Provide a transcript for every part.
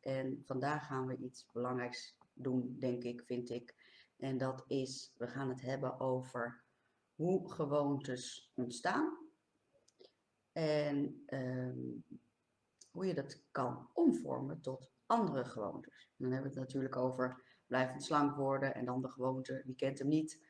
En vandaag gaan we iets belangrijks doen, denk ik, vind ik. En dat is, we gaan het hebben over hoe gewoontes ontstaan. En ehm, hoe je dat kan omvormen tot andere gewoontes. dan hebben we het natuurlijk over blijvend slank worden en dan de gewoonte, wie kent hem niet.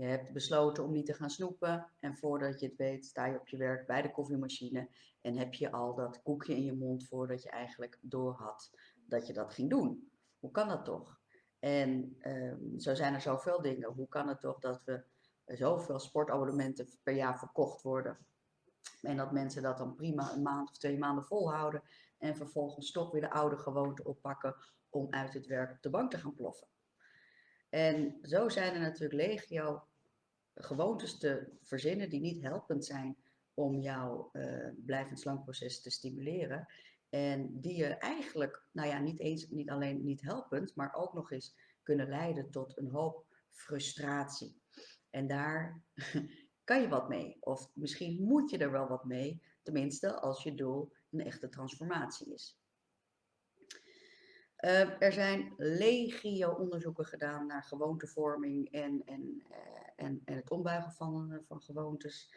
Je hebt besloten om niet te gaan snoepen en voordat je het weet sta je op je werk bij de koffiemachine en heb je al dat koekje in je mond voordat je eigenlijk door had dat je dat ging doen. Hoe kan dat toch? En um, zo zijn er zoveel dingen. Hoe kan het toch dat we zoveel sportabonnementen per jaar verkocht worden en dat mensen dat dan prima een maand of twee maanden volhouden en vervolgens toch weer de oude gewoonte oppakken om uit het werk op de bank te gaan ploffen. En zo zijn er natuurlijk legio gewoontes te verzinnen die niet helpend zijn om jouw uh, blijvend slankproces te stimuleren. En die je eigenlijk, nou ja, niet eens, niet alleen niet helpend, maar ook nog eens kunnen leiden tot een hoop frustratie. En daar kan je wat mee. Of misschien moet je er wel wat mee, tenminste als je doel een echte transformatie is. Uh, er zijn legio onderzoeken gedaan naar gewoontevorming en, en, uh, en, het ombuigen van, uh, van gewoontes.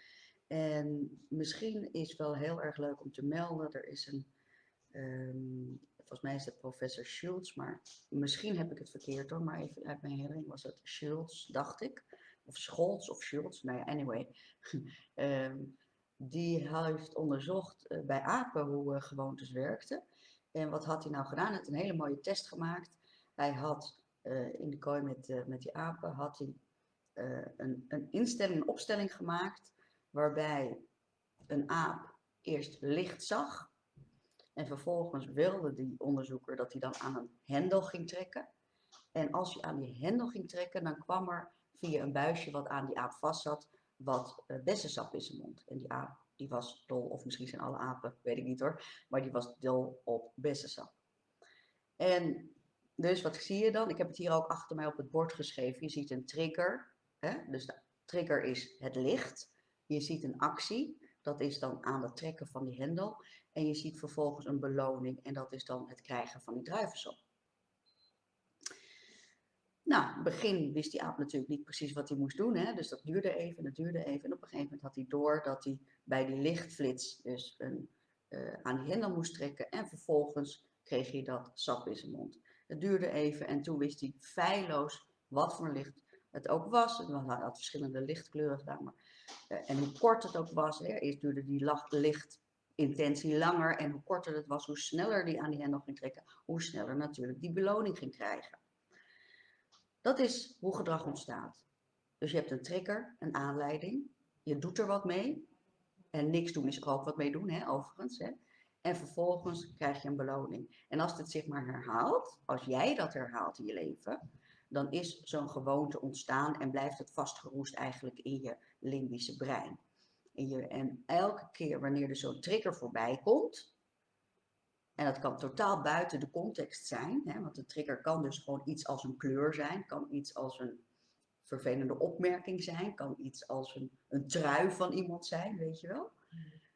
En misschien is wel heel erg leuk om te melden, er is een, um, volgens mij is het professor Schultz, maar misschien heb ik het verkeerd hoor, maar even uit mijn herinnering was het Schultz, dacht ik. Of Scholz of Schultz, nou ja, anyway. um, die heeft onderzocht uh, bij apen hoe gewoontes werkten. En wat had hij nou gedaan? Hij had een hele mooie test gemaakt. Hij had uh, in de kooi met, met die apen had hij, een, een instelling, een opstelling gemaakt waarbij een aap eerst licht zag en vervolgens wilde die onderzoeker dat hij dan aan een hendel ging trekken. En als hij aan die hendel ging trekken, dan kwam er via een buisje wat aan die aap vast zat, wat bessensap in zijn mond. En die aap die was dol, of misschien zijn alle apen, weet ik niet hoor, maar die was dol op bessensap. En dus wat zie je dan? Ik heb het hier ook achter mij op het bord geschreven. Je ziet een trigger, hè? dus de trigger is het licht. Je ziet een actie, dat is dan aan het trekken van die hendel. En je ziet vervolgens een beloning en dat is dan het krijgen van die druivensap. Nou, in het begin wist die aap natuurlijk niet precies wat hij moest doen. Hè? Dus dat duurde even, dat duurde even. En op een gegeven moment had hij door dat hij bij die lichtflits dus een, uh, aan die hendel moest trekken. En vervolgens kreeg hij dat sap in zijn mond. Het duurde even en toen wist hij feilloos wat voor licht het ook was. Het had verschillende lichtkleuren gedaan. Maar, uh, en hoe kort het ook was. Hè? Eerst duurde die lichtintentie langer. En hoe korter het was, hoe sneller die aan die hendel ging trekken. Hoe sneller natuurlijk die beloning ging krijgen. Dat is hoe gedrag ontstaat. Dus je hebt een trigger, een aanleiding. Je doet er wat mee. En niks doen is er ook wat mee doen, hè, overigens. Hè. En vervolgens krijg je een beloning. En als het zich maar herhaalt, als jij dat herhaalt in je leven, dan is zo'n gewoonte ontstaan en blijft het vastgeroest eigenlijk in je limbische brein. In je, en elke keer wanneer er zo'n trigger voorbij komt, en dat kan totaal buiten de context zijn, hè, want de trigger kan dus gewoon iets als een kleur zijn, kan iets als een vervelende opmerking zijn, kan iets als een, een trui van iemand zijn, weet je wel.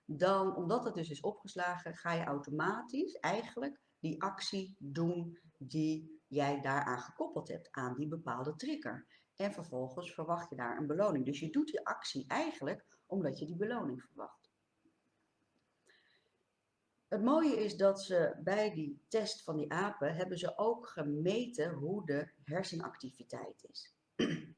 Dan, omdat het dus is opgeslagen, ga je automatisch eigenlijk die actie doen die jij daaraan gekoppeld hebt, aan die bepaalde trigger. En vervolgens verwacht je daar een beloning. Dus je doet die actie eigenlijk omdat je die beloning verwacht. Het mooie is dat ze bij die test van die apen hebben ze ook gemeten hoe de hersenactiviteit is.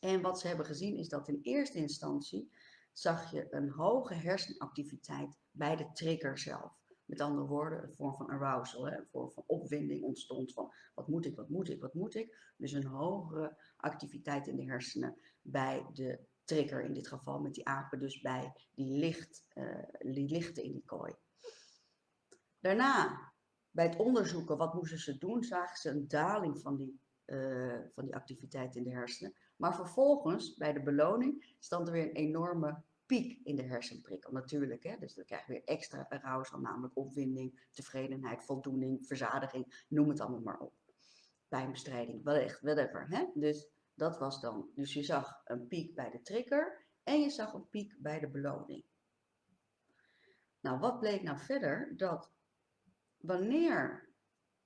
En wat ze hebben gezien is dat in eerste instantie zag je een hoge hersenactiviteit bij de trigger zelf. Met andere woorden, een vorm van arousal, een vorm van opwinding ontstond van wat moet ik, wat moet ik, wat moet ik. Dus een hogere activiteit in de hersenen bij de trigger in dit geval, met die apen dus bij die, licht, uh, die lichten in die kooi. Daarna, bij het onderzoeken wat moesten ze doen, zagen ze een daling van die, uh, van die activiteit in de hersenen. Maar vervolgens, bij de beloning, stond er weer een enorme piek in de hersenprikkel. Natuurlijk, hè? dus dan krijg je weer extra arousal, namelijk opwinding, tevredenheid, voldoening, verzadiging, noem het allemaal maar op. Pijnbestrijding, whatever. Hè? Dus dat was dan, dus je zag een piek bij de trigger en je zag een piek bij de beloning. Nou, wat bleek nou verder? Dat wanneer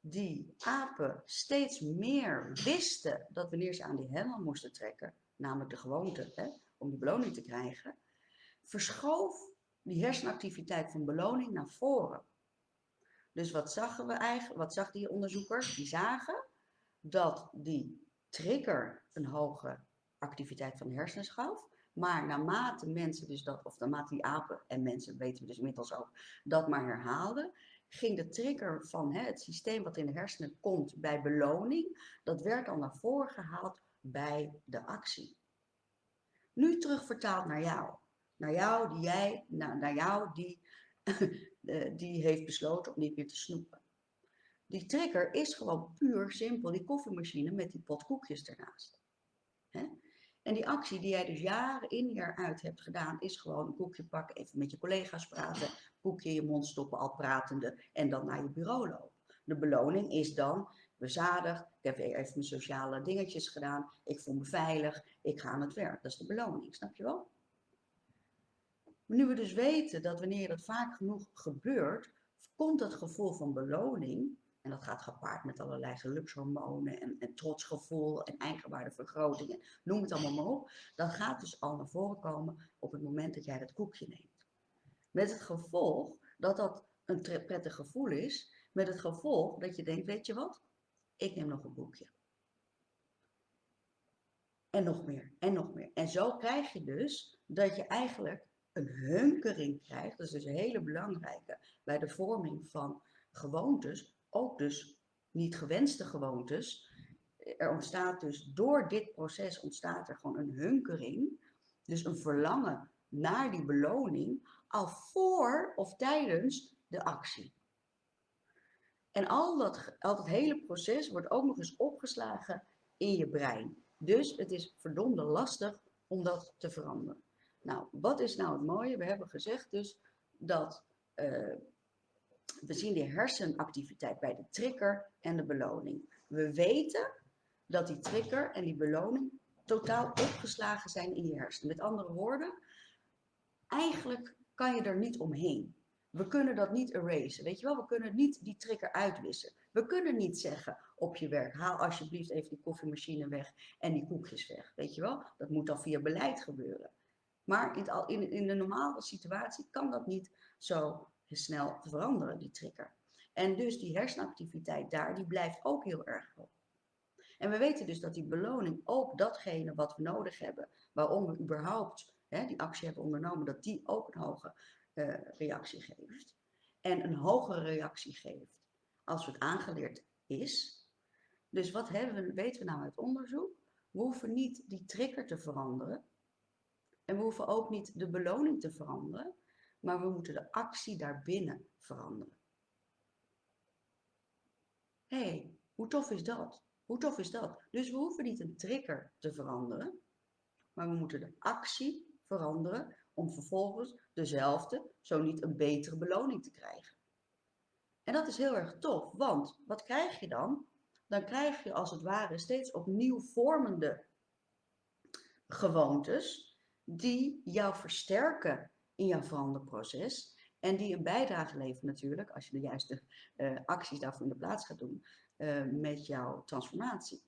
die apen steeds meer wisten dat wanneer ze aan die hendel moesten trekken, namelijk de gewoonte hè, om die beloning te krijgen, verschoof die hersenactiviteit van beloning naar voren. Dus wat zagen we eigenlijk, wat zag die onderzoekers? Die zagen dat die trigger een hoge activiteit van de hersenen gaf. Maar naarmate mensen dus dat, of naarmate die apen en mensen weten we dus inmiddels ook, dat maar herhaalden, ging de trigger van hè, het systeem wat in de hersenen komt bij beloning, dat werd al naar voren gehaald bij de actie. Nu terugvertaald naar jou. Naar jou die jij, naar, naar jou die, eh, die heeft besloten om niet meer te snoepen. Die trigger is gewoon puur simpel die koffiemachine met die pot koekjes ernaast. Hè? En die actie die jij dus jaren in jaar uit hebt gedaan, is gewoon een koekje pakken, even met je collega's praten, koekje in je mond stoppen al pratende en dan naar je bureau lopen. De beloning is dan bezadigd, ik heb even mijn sociale dingetjes gedaan, ik voel me veilig, ik ga aan het werk. Dat is de beloning, snap je wel? Nu we dus weten dat wanneer dat vaak genoeg gebeurt, komt dat gevoel van beloning en dat gaat gepaard met allerlei gelukshormonen en, en trotsgevoel en eigenwaardevergroting en noem het allemaal maar op. Dat gaat dus al naar voren komen op het moment dat jij dat koekje neemt. Met het gevolg dat dat een prettig gevoel is. Met het gevolg dat je denkt, weet je wat? Ik neem nog een koekje. En nog meer, en nog meer. En zo krijg je dus dat je eigenlijk een hunkering krijgt. Dat is dus een hele belangrijke bij de vorming van gewoontes ook dus niet gewenste gewoontes. Er ontstaat dus door dit proces ontstaat er gewoon een hunkering, dus een verlangen naar die beloning, al voor of tijdens de actie. En al dat, al hele proces wordt ook nog eens opgeslagen in je brein. Dus het is verdomde lastig om dat te veranderen. Nou, wat is nou het mooie? We hebben gezegd dus dat uh, we zien de hersenactiviteit bij de trigger en de beloning. We weten dat die trigger en die beloning totaal opgeslagen zijn in je hersenen. Met andere woorden, eigenlijk kan je er niet omheen. We kunnen dat niet erasen, weet je wel? We kunnen niet die trigger uitwissen. We kunnen niet zeggen op je werk, haal alsjeblieft even die koffiemachine weg en die koekjes weg, weet je wel? Dat moet dan via beleid gebeuren. Maar in, in, in de normale situatie kan dat niet zo snel veranderen, die trigger. En dus die hersenactiviteit daar, die blijft ook heel erg hoog. En we weten dus dat die beloning ook datgene wat we nodig hebben, waarom we überhaupt hè, die actie hebben ondernomen, dat die ook een hoge uh, reactie geeft. En een hogere reactie geeft als het aangeleerd is. Dus wat hebben we, weten we nou uit onderzoek? We hoeven niet die trigger te veranderen. En we hoeven ook niet de beloning te veranderen maar we moeten de actie daarbinnen veranderen. Hé, hey, hoe tof is dat? Hoe tof is dat? Dus we hoeven niet een trigger te veranderen, maar we moeten de actie veranderen om vervolgens dezelfde, zo niet een betere beloning te krijgen. En dat is heel erg tof, want wat krijg je dan? Dan krijg je als het ware steeds opnieuw vormende gewoontes die jou versterken in jouw veranderproces. En die een bijdrage leveren natuurlijk, als je de juiste uh, acties daarvoor in de plaats gaat doen, uh, met jouw transformatie.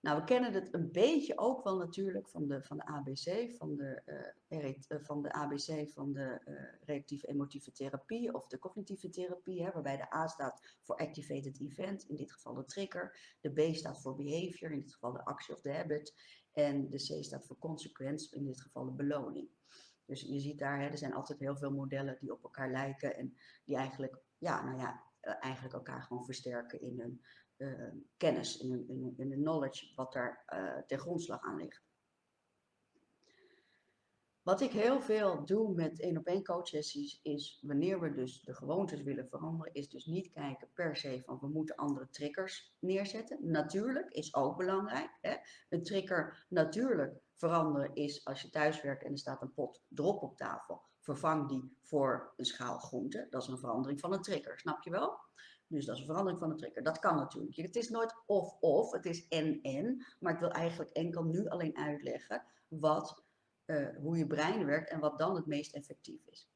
Nou, we kennen het een beetje ook wel natuurlijk van de, van de ABC, van de, uh, van de ABC van de reactieve emotieve therapie of de cognitieve therapie, hè, waarbij de A staat voor activated event, in dit geval de trigger, de B staat voor behavior, in dit geval de actie of de habit, en de C staat voor consequence, in dit geval de beloning. Dus je ziet daar, hè, er zijn altijd heel veel modellen die op elkaar lijken en die eigenlijk, ja, nou ja, eh, eigenlijk elkaar gewoon versterken in hun uh, kennis, in in, in hun knowledge, wat daar uh, ten grondslag aan ligt. Wat ik heel veel doe met één op één coachsessies is wanneer we dus de gewoontes willen veranderen, is dus niet kijken per se van we moeten andere triggers neerzetten. Natuurlijk is ook belangrijk. Hè? Een trigger natuurlijk veranderen is als je thuis werkt en er staat een pot drop op tafel. Vervang die voor een schaal groente. Dat is een verandering van een trigger, snap je wel? Dus dat is een verandering van een trigger. Dat kan natuurlijk. Het is nooit of-of, het is en-en. Maar ik wil eigenlijk enkel nu alleen uitleggen wat, uh, hoe je brein werkt en wat dan het meest effectief is.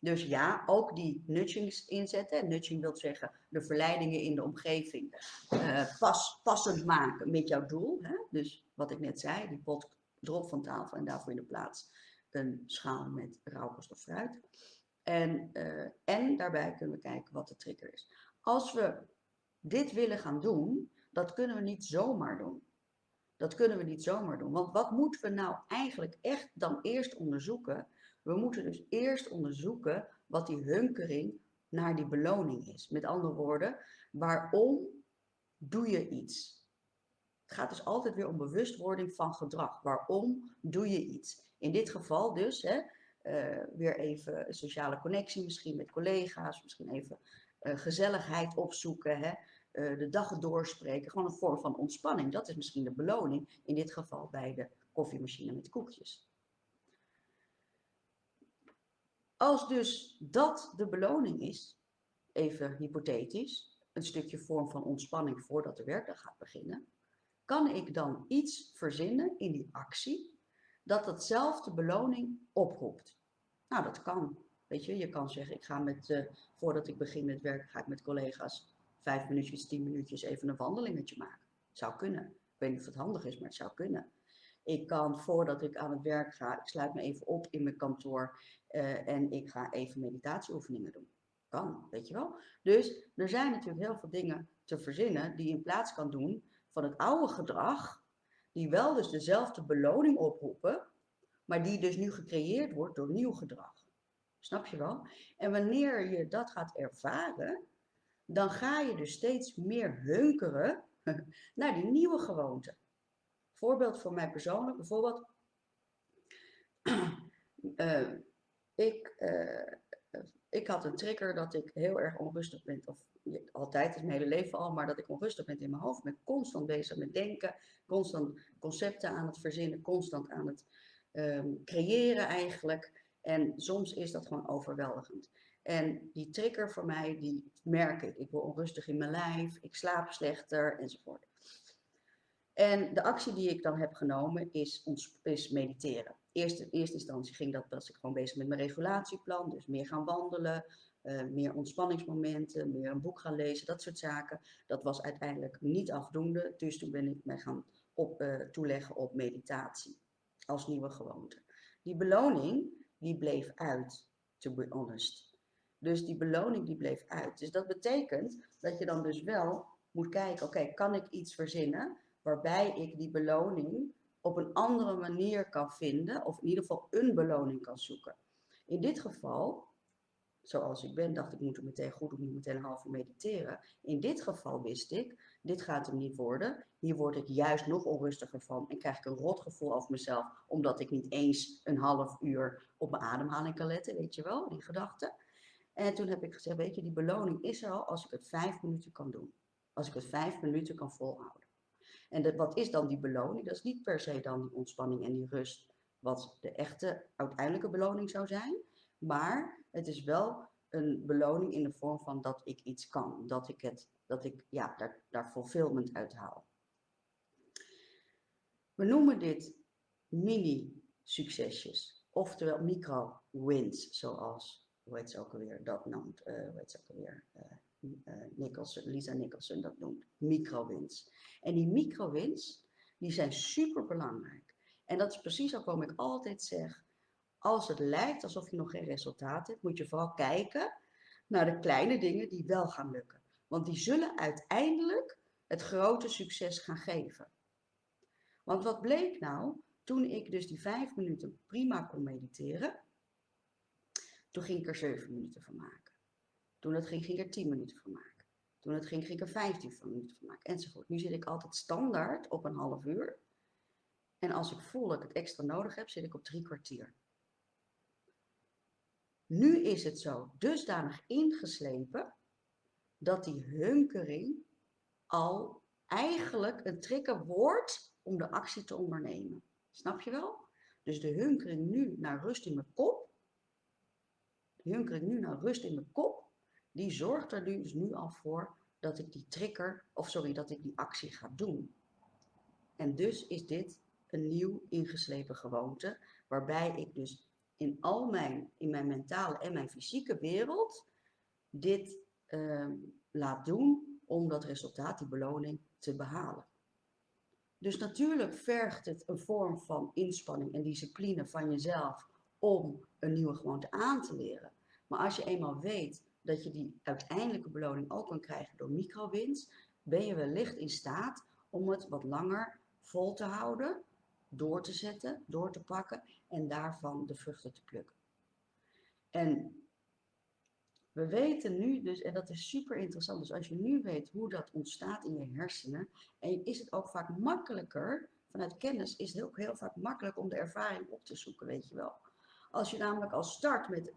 Dus ja, ook die nudgings inzetten. Nudging wil zeggen de verleidingen in de omgeving pas, passend maken met jouw doel. Hè? Dus wat ik net zei, die pot drop van tafel en daarvoor in de plaats een schaal met rauwkost of fruit. En, uh, en daarbij kunnen we kijken wat de trigger is. Als we dit willen gaan doen, dat kunnen we niet zomaar doen. Dat kunnen we niet zomaar doen. Want wat moeten we nou eigenlijk echt dan eerst onderzoeken? We moeten dus eerst onderzoeken wat die hunkering naar die beloning is. Met andere woorden, waarom doe je iets? Het gaat dus altijd weer om bewustwording van gedrag. Waarom doe je iets? In dit geval dus, hè, uh, weer even sociale connectie misschien met collega's, misschien even uh, gezelligheid opzoeken, hè, uh, de dag doorspreken. Gewoon een vorm van ontspanning. Dat is misschien de beloning, in dit geval bij de koffiemachine met koekjes. Als dus dat de beloning is, even hypothetisch, een stukje vorm van ontspanning voordat de werkdag gaat beginnen, kan ik dan iets verzinnen in die actie dat hetzelfde beloning oproept. Nou, dat kan. Weet je, je kan zeggen, ik ga met, uh, voordat ik begin met werken, ga ik met collega's vijf minuutjes, tien minuutjes even een wandelingetje maken. Zou kunnen. Ik weet niet of het handig is, maar het zou kunnen. Ik kan voordat ik aan het werk ga, ik sluit me even op in mijn kantoor uh, en ik ga even meditatieoefeningen doen. Kan, weet je wel. Dus er zijn natuurlijk heel veel dingen te verzinnen die in plaats kan doen van het oude gedrag, die wel dus dezelfde beloning oproepen, maar die dus nu gecreëerd wordt door nieuw gedrag. Snap je wel? En wanneer je dat gaat ervaren, dan ga je dus steeds meer hunkeren naar die nieuwe gewoonte. Voorbeeld voor mij persoonlijk, bijvoorbeeld, uh, ik, uh, ik had een trigger dat ik heel erg onrustig ben, of altijd mijn hele leven al, maar dat ik onrustig ben in mijn hoofd. Ben constant bezig met denken, constant concepten aan het verzinnen, constant aan het um, creëren eigenlijk. En soms is dat gewoon overweldigend. En die trigger voor mij, die merk ik. Ik word onrustig in mijn lijf, ik slaap slechter enzovoort. En de actie die ik dan heb genomen is, is mediteren. Eerst, in eerste instantie ging dat, was ik gewoon bezig met mijn regulatieplan. Dus meer gaan wandelen, uh, meer ontspanningsmomenten, meer een boek gaan lezen, dat soort zaken. Dat was uiteindelijk niet afdoende. Dus toen ben ik mij gaan op, uh, toeleggen op meditatie als nieuwe gewoonte. Die beloning, die bleef uit, to be honest. Dus die beloning die bleef uit. Dus dat betekent dat je dan dus wel moet kijken, oké, kan ik iets verzinnen waarbij ik die beloning op een andere manier kan vinden, of in ieder geval een beloning kan zoeken. In dit geval, zoals ik ben, dacht ik moet er meteen goed niet meteen een half uur mediteren. In dit geval wist ik, dit gaat hem niet worden. Hier word ik juist nog onrustiger van en krijg ik een rotgevoel over mezelf, omdat ik niet eens een half uur op mijn ademhaling kan letten, weet je wel, die gedachte. En toen heb ik gezegd, weet je, die beloning is er al als ik het vijf minuten kan doen. Als ik het vijf minuten kan volhouden. En wat is dan die beloning? Dat is niet per se dan die ontspanning en die rust, wat de echte uiteindelijke beloning zou zijn. Maar het is wel een beloning in de vorm van dat ik iets kan. Dat ik, het, dat ik ja, daar, daar fulfillment uit haal. We noemen dit mini-succesjes. Oftewel micro-wins, zoals hoe heet ze ook alweer, dat noemt, uh, hoe heet ze ook alweer, uh, Nicholson, Lisa Nicholson dat noemt, microwins. En die microwins, die zijn super belangrijk. En dat is precies ook waarom ik altijd zeg, als het lijkt alsof je nog geen resultaat hebt, moet je vooral kijken naar de kleine dingen die wel gaan lukken. Want die zullen uiteindelijk het grote succes gaan geven. Want wat bleek nou, toen ik dus die vijf minuten prima kon mediteren, toen ging ik er 7 minuten van maken. Toen het ging, ging ik er 10 minuten van maken. Toen het ging, ging ik er 15 minuten van maken. Enzovoort. Nu zit ik altijd standaard op een half uur. En als ik voel dat ik het extra nodig heb, zit ik op drie kwartier. Nu is het zo dusdanig ingeslepen dat die hunkering al eigenlijk een trigger wordt om de actie te ondernemen. Snap je wel? Dus de hunkering nu naar rust in mijn kop hunker ik nu naar rust in mijn kop, die zorgt er dus nu al voor dat ik die trigger, of sorry, dat ik die actie ga doen. En dus is dit een nieuw ingeslepen gewoonte, waarbij ik dus in al mijn, in mijn mentale en mijn fysieke wereld dit ehm, laat doen om dat resultaat, die beloning, te behalen. Dus natuurlijk vergt het een vorm van inspanning en discipline van jezelf om een nieuwe gewoonte aan te leren. Maar als je eenmaal weet dat je die uiteindelijke beloning ook kan krijgen door microwinst, ben je wellicht in staat om het wat langer vol te houden, door te zetten, door te pakken en daarvan de vruchten te plukken. En we weten nu dus, en dat is super interessant, dus als je nu weet hoe dat ontstaat in je hersenen, en is het ook vaak makkelijker, vanuit kennis is het ook heel vaak makkelijk om de ervaring op te zoeken, weet je wel. Als je namelijk al start met,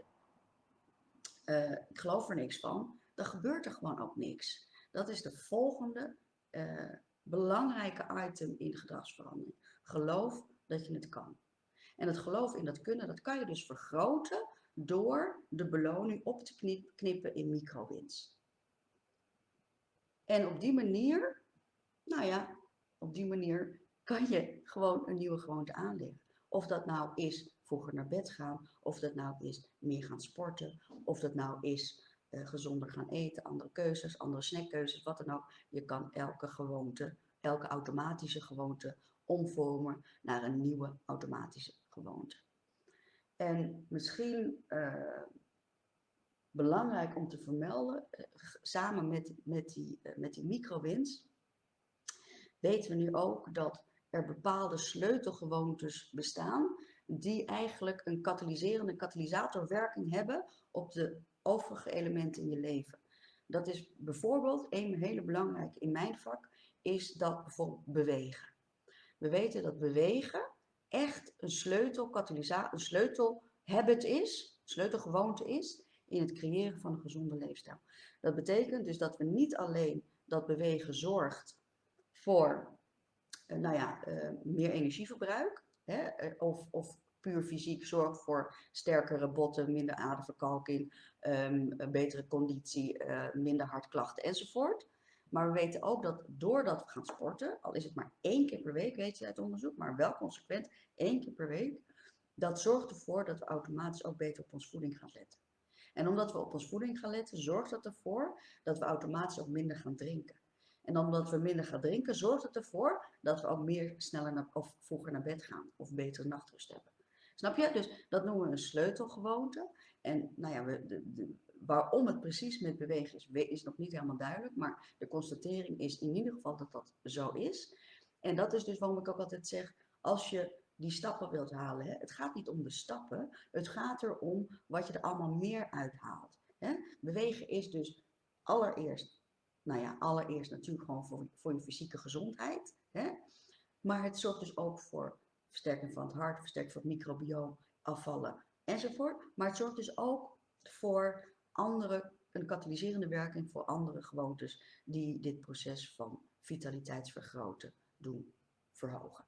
uh, ik geloof er niks van, dan gebeurt er gewoon ook niks. Dat is de volgende uh, belangrijke item in gedragsverandering. Geloof dat je het kan. En het geloof in dat kunnen, dat kan je dus vergroten door de beloning op te knippen in microwins. En op die manier, nou ja, op die manier kan je gewoon een nieuwe gewoonte aanleggen. Of dat nou is vroeger naar bed gaan, of dat nou is meer gaan sporten, of dat nou is uh, gezonder gaan eten, andere keuzes, andere snackkeuzes, wat dan ook. Je kan elke gewoonte, elke automatische gewoonte omvormen naar een nieuwe automatische gewoonte. En misschien uh, belangrijk om te vermelden, uh, samen met, met die, uh, met die microwinst, weten we nu ook dat er bepaalde sleutelgewoontes bestaan die eigenlijk een katalyserende katalysatorwerking hebben op de overige elementen in je leven. Dat is bijvoorbeeld, een hele belangrijke in mijn vak, is dat bijvoorbeeld bewegen. We weten dat bewegen echt een sleutel, een sleutelhabit is, sleutelgewoonte is in het creëren van een gezonde leefstijl. Dat betekent dus dat we niet alleen dat bewegen zorgt voor uh, nou ja, uh, meer energieverbruik, hè, uh, of, of puur fysiek zorgt voor sterkere botten, minder aderverkalking, een betere conditie, minder hartklachten enzovoort. Maar we weten ook dat doordat we gaan sporten, al is het maar één keer per week, weet je uit onderzoek, maar wel consequent één keer per week, dat zorgt ervoor dat we automatisch ook beter op ons voeding gaan letten. En omdat we op ons voeding gaan letten, zorgt dat ervoor dat we automatisch ook minder gaan drinken. En omdat we minder gaan drinken, zorgt het ervoor dat we ook meer sneller naar, of vroeger naar bed gaan of betere nachtrust hebben. Snap je? Dus dat noemen we een sleutelgewoonte. En nou ja, we, de, de, waarom het precies met bewegen is, is nog niet helemaal duidelijk. Maar de constatering is in ieder geval dat dat zo is. En dat is dus waarom ik ook altijd zeg, als je die stappen wilt halen, hè, het gaat niet om de stappen, het gaat erom wat je er allemaal meer uithaalt. Hè. Bewegen is dus allereerst, nou ja, allereerst natuurlijk gewoon voor, voor je fysieke gezondheid. Hè. Maar het zorgt dus ook voor versterking van het hart, versterking van het microbioom, afvallen enzovoort. Maar het zorgt dus ook voor andere, een katalyserende werking voor andere gewoontes die dit proces van vitaliteitsvergroten doen verhogen.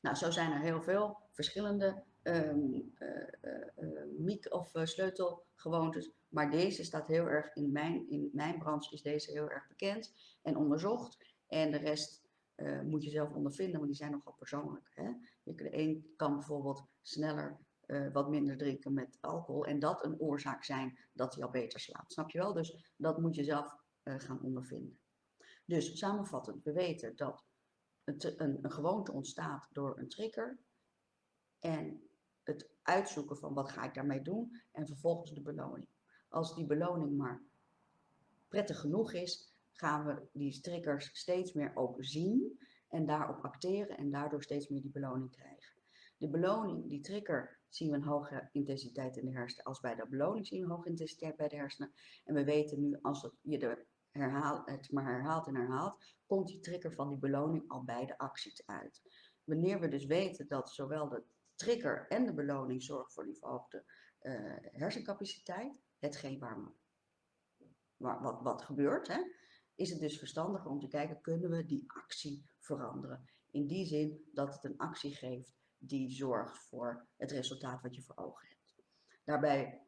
Nou, zo zijn er heel veel verschillende um, uh, of sleutelgewoontes, maar deze staat heel erg in mijn, in mijn branche is deze heel erg bekend en onderzocht. En de rest moet je zelf ondervinden, want die zijn nogal persoonlijk. Hè? De een kan bijvoorbeeld sneller uh, wat minder drinken met alcohol. En dat een oorzaak zijn dat hij al beter slaapt. Snap je wel? Dus dat moet je zelf uh, gaan ondervinden. Dus samenvattend, we weten dat een, een gewoonte ontstaat door een trigger. En het uitzoeken van wat ga ik daarmee doen. En vervolgens de beloning. Als die beloning maar prettig genoeg is, gaan we die triggers steeds meer ook zien. En daarop acteren en daardoor steeds meer die beloning krijgen. De beloning, die trigger, zien we een hoge intensiteit in de hersenen. Als bij de beloning zien we een hoge intensiteit bij de hersenen. En we weten nu, als je de herhaal, het maar herhaalt en herhaalt, komt die trigger van die beloning al bij de actie uit. Wanneer we dus weten dat zowel de trigger en de beloning zorgen voor die verhoogde uh, hersencapaciteit, hetgeen waar, waar wat, wat gebeurt, hè, is het dus verstandiger om te kijken, kunnen we die actie veranderen? In die zin dat het een actie geeft die zorgt voor het resultaat wat je voor ogen hebt. Daarbij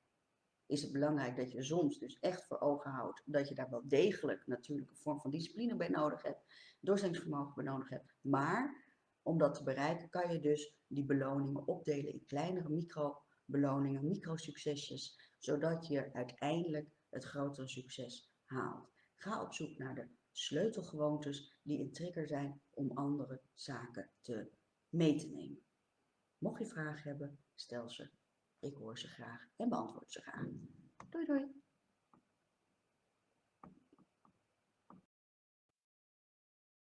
is het belangrijk dat je soms dus echt voor ogen houdt dat je daar wel degelijk natuurlijk een vorm van discipline bij nodig hebt, doorzettingsvermogen bij nodig hebt, maar Om dat te bereiken kan je dus die beloningen opdelen in kleinere micro-beloningen, micro-succesjes, zodat je uiteindelijk het grotere succes haalt. Ga op zoek naar de sleutelgewoontes die een trigger zijn om andere zaken te mee te nemen. Mocht je vragen hebben, stel ze. Ik hoor ze graag en beantwoord ze graag. Doei doei!